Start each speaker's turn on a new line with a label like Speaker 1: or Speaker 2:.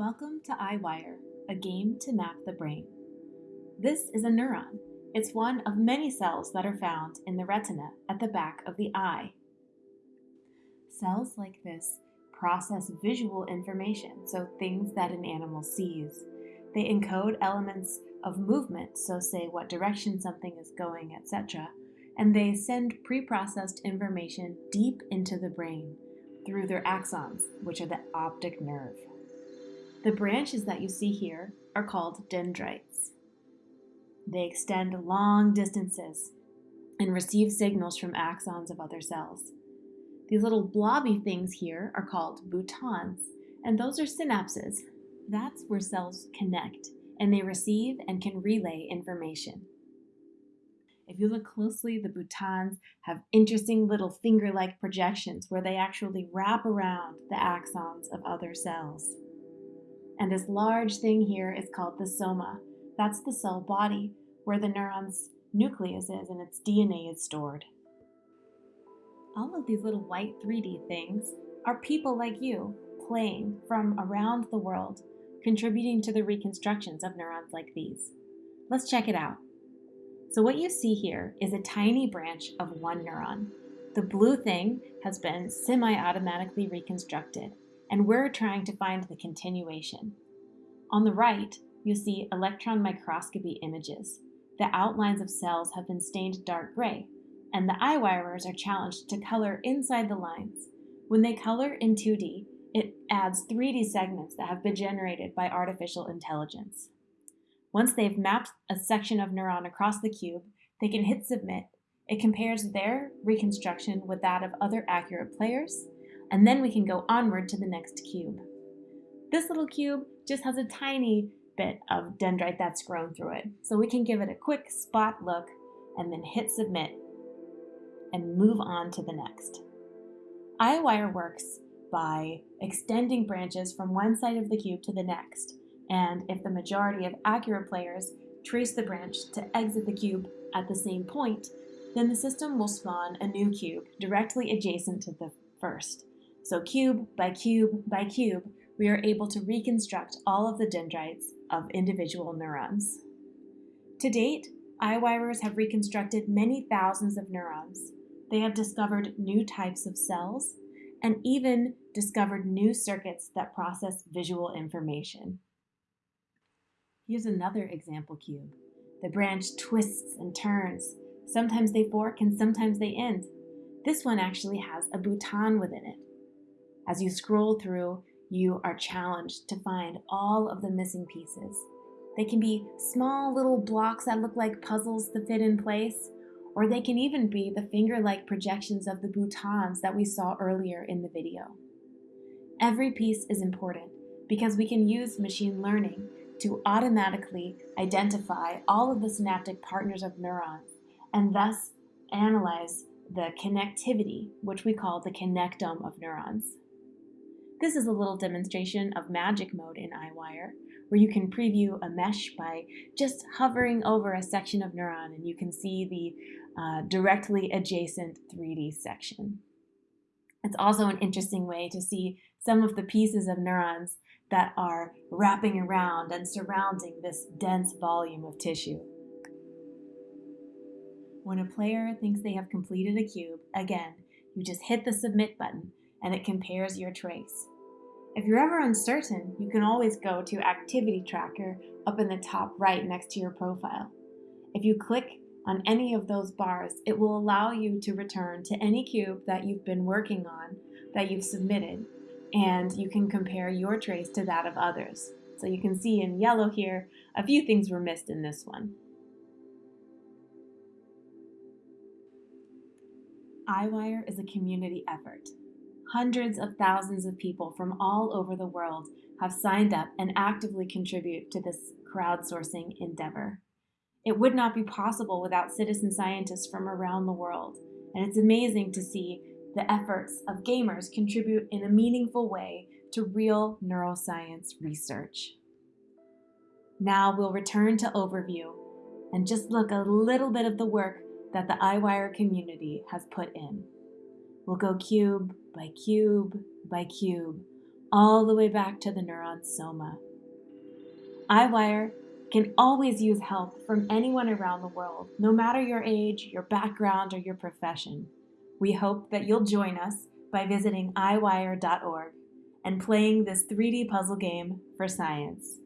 Speaker 1: Welcome to EyeWire, a game to map the brain. This is a neuron. It's one of many cells that are found in the retina at the back of the eye. Cells like this process visual information, so things that an animal sees. They encode elements of movement, so say what direction something is going, etc. And they send pre-processed information deep into the brain through their axons, which are the optic nerve. The branches that you see here are called dendrites. They extend long distances and receive signals from axons of other cells. These little blobby things here are called boutons, and those are synapses. That's where cells connect, and they receive and can relay information. If you look closely, the boutons have interesting little finger-like projections where they actually wrap around the axons of other cells. And this large thing here is called the soma. That's the cell body where the neuron's nucleus is and its DNA is stored. All of these little white 3D things are people like you playing from around the world, contributing to the reconstructions of neurons like these. Let's check it out. So what you see here is a tiny branch of one neuron. The blue thing has been semi-automatically reconstructed and we're trying to find the continuation. On the right, you'll see electron microscopy images. The outlines of cells have been stained dark gray, and the EyeWirers are challenged to color inside the lines. When they color in 2D, it adds 3D segments that have been generated by artificial intelligence. Once they've mapped a section of neuron across the cube, they can hit submit. It compares their reconstruction with that of other accurate players, and then we can go onward to the next cube. This little cube just has a tiny bit of dendrite that's grown through it, so we can give it a quick spot look and then hit submit and move on to the next. EyeWire works by extending branches from one side of the cube to the next, and if the majority of accurate players trace the branch to exit the cube at the same point, then the system will spawn a new cube directly adjacent to the first. So cube by cube by cube, we are able to reconstruct all of the dendrites of individual neurons. To date, EyeWirers have reconstructed many thousands of neurons. They have discovered new types of cells and even discovered new circuits that process visual information. Here's another example cube. The branch twists and turns. Sometimes they fork and sometimes they end. This one actually has a bouton within it. As you scroll through, you are challenged to find all of the missing pieces. They can be small little blocks that look like puzzles to fit in place, or they can even be the finger-like projections of the boutons that we saw earlier in the video. Every piece is important because we can use machine learning to automatically identify all of the synaptic partners of neurons and thus analyze the connectivity, which we call the connectome of neurons. This is a little demonstration of magic mode in EyeWire, where you can preview a mesh by just hovering over a section of neuron and you can see the uh, directly adjacent 3D section. It's also an interesting way to see some of the pieces of neurons that are wrapping around and surrounding this dense volume of tissue. When a player thinks they have completed a cube, again, you just hit the submit button and it compares your trace. If you're ever uncertain, you can always go to Activity Tracker up in the top right next to your profile. If you click on any of those bars, it will allow you to return to any cube that you've been working on that you've submitted, and you can compare your trace to that of others. So you can see in yellow here, a few things were missed in this one. EyeWire is a community effort. Hundreds of thousands of people from all over the world have signed up and actively contribute to this crowdsourcing endeavor. It would not be possible without citizen scientists from around the world, and it's amazing to see the efforts of gamers contribute in a meaningful way to real neuroscience research. Now we'll return to overview and just look a little bit of the work that the EyeWire community has put in. We'll go cube by cube by cube, all the way back to the neuron soma. EyeWire can always use help from anyone around the world, no matter your age, your background, or your profession. We hope that you'll join us by visiting EyeWire.org and playing this 3D puzzle game for science.